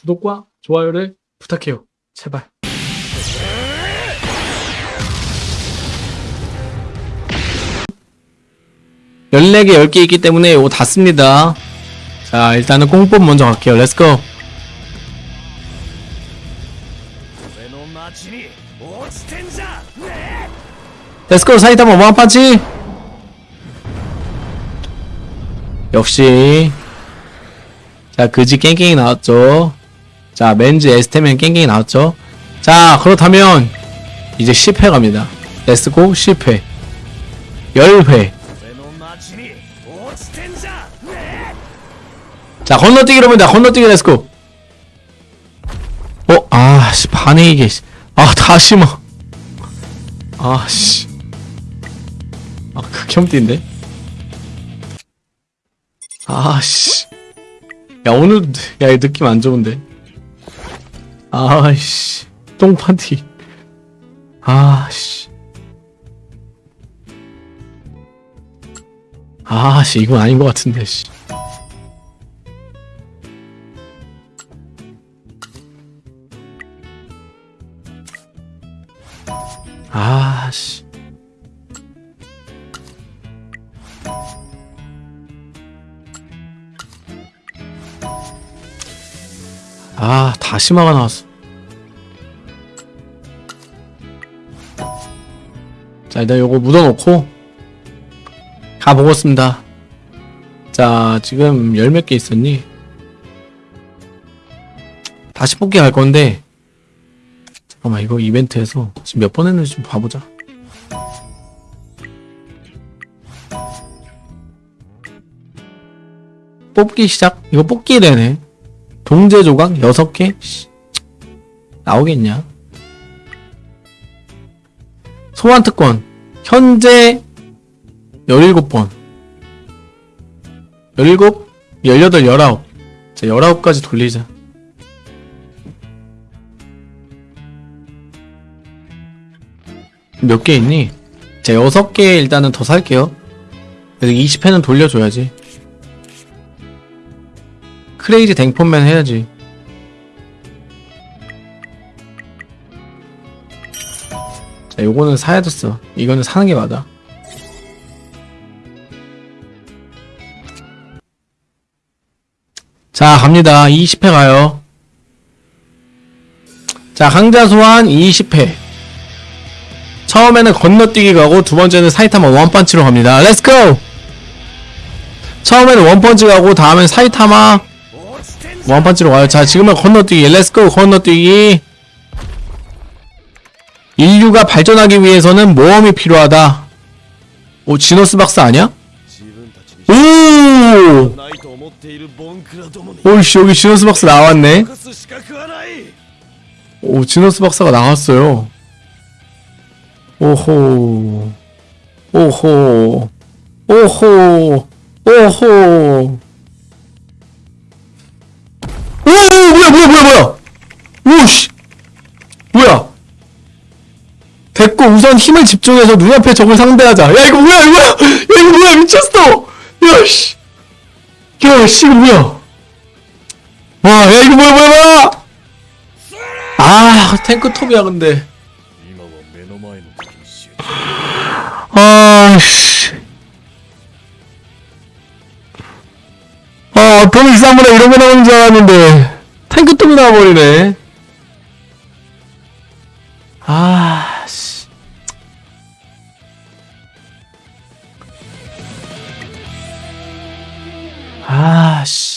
구독과 좋아요를 부탁해요. 제발. (14개) 10개 있기 때문에 이거 다 씁니다. 자, 일단은 공법 먼저 갈게요. Let's go! Let's go 사이타마 one punch 역시 자 그지 깽깽이 나왔죠 자 맨즈 에스테면 깽깽이 나왔죠? 자 그렇다면 이제 10회 갑니다. 레스고 10회. 10회. 자 건너뛰기로 봅니다. 건너뛰기 레스고 어? 아씨 반응이 게 아 다시 마. 아씨. 아, 아 극혐띠인데? 아씨. 야 오늘 야 이 느낌 안 좋은데? 아씨 똥판티. 아씨. 아씨 이건 아닌 것 같은데 씨. 아씨. 아, 다시마가 나왔어. 자, 일단 요거 묻어놓고 가보겠습니다. 자, 지금 열 몇 개 있었니? 다시 뽑기 갈 건데 잠깐만 이거 이벤트에서 지금 몇 번 했는지 좀 봐보자 뽑기 시작 이거 뽑기 되네 동제 조각 6개? 씨, 나오겠냐? 소환 특권. 현재 17번. 17 18 19 자, 19까지 돌리자. 몇 개 있니? 자, 6개 일단은 더 살게요. 그래서 20회는 돌려줘야지. 크레이지 댕폰맨 해야지. 자 요거는 사야 됐어. 이거는 사는 게 맞아. 자 갑니다. 20회 가요. 자 강자 소환 20회. 처음에는 건너뛰기 가고 두번째는 사이타마 one punch로 갑니다. Let's go 처음에는 one punch 가고 다음엔 사이타마 one punch로 와요. 자 지금은 건너뛰기. Let's go 건너뛰기. 인류가 발전하기 위해서는 모험이 필요하다. 오 지노스 박사 아니야? 오오씨 여기 지노스 박사 나왔네. 오 지노스 박사가 나왔어요. 오호. 오호. 오호. 오호. 뭐야 뭐야 뭐야 뭐야 오씨 뭐야 됐고 우선 힘을 집중해서 눈앞에 적을 상대하자 야 이거 뭐야 이거 뭐야 야 이거 뭐야 미쳤어 야씨 야씨 이거 뭐야 와야 이거 뭐야 뭐야 뭐야 아 탱크톱이야 근데 아씨 아, 돈 이상보다 이런 거 나오는 줄 알았는데. 탱크 톱이 나와버리네. 아씨. 아씨